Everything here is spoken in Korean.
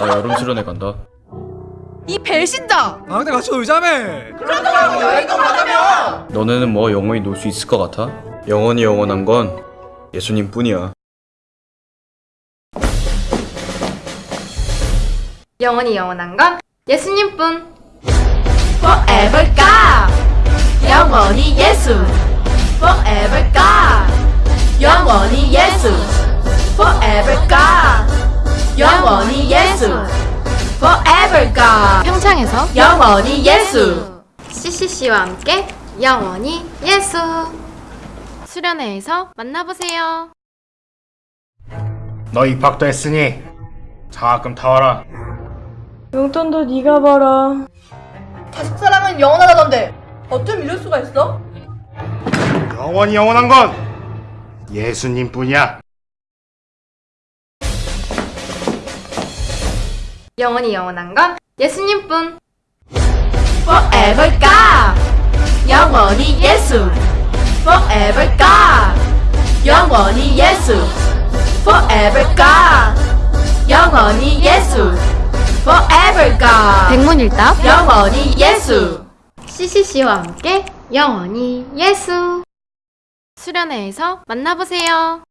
나 여름 수련회 간다. 이 배신자! 아 근데 같이 놀자며 너네는 뭐 영원히 놀 수 있을 것 같아? 영원히 영원한 건 예수님 뿐이야. 영원히 영원한 건 예수님 뿐. Forever God. 영원히 예수. Forever God. 영원히 예수. Forever God. Forever God. 평창에서 영원히 예수. CCC와 함께 영원히 예수. 수련회에서 만나보세요. 너 입학도 했으니 장학금 타와라. 용돈도 네가 벌어. 자식 사랑은 영원하다던데 어쩜 이럴 수가 있어? 영원히 영원한 건 예수님뿐이야. 영원히 영원한 건 예수님뿐. Forever God. 영원히 예수. Forever God. 영원히 예수. Forever God. 영원히 예수. Forever God. 백문일답. 영원히 예수. CCC와 함께 영원히 예수. 수련회에서 만나보세요.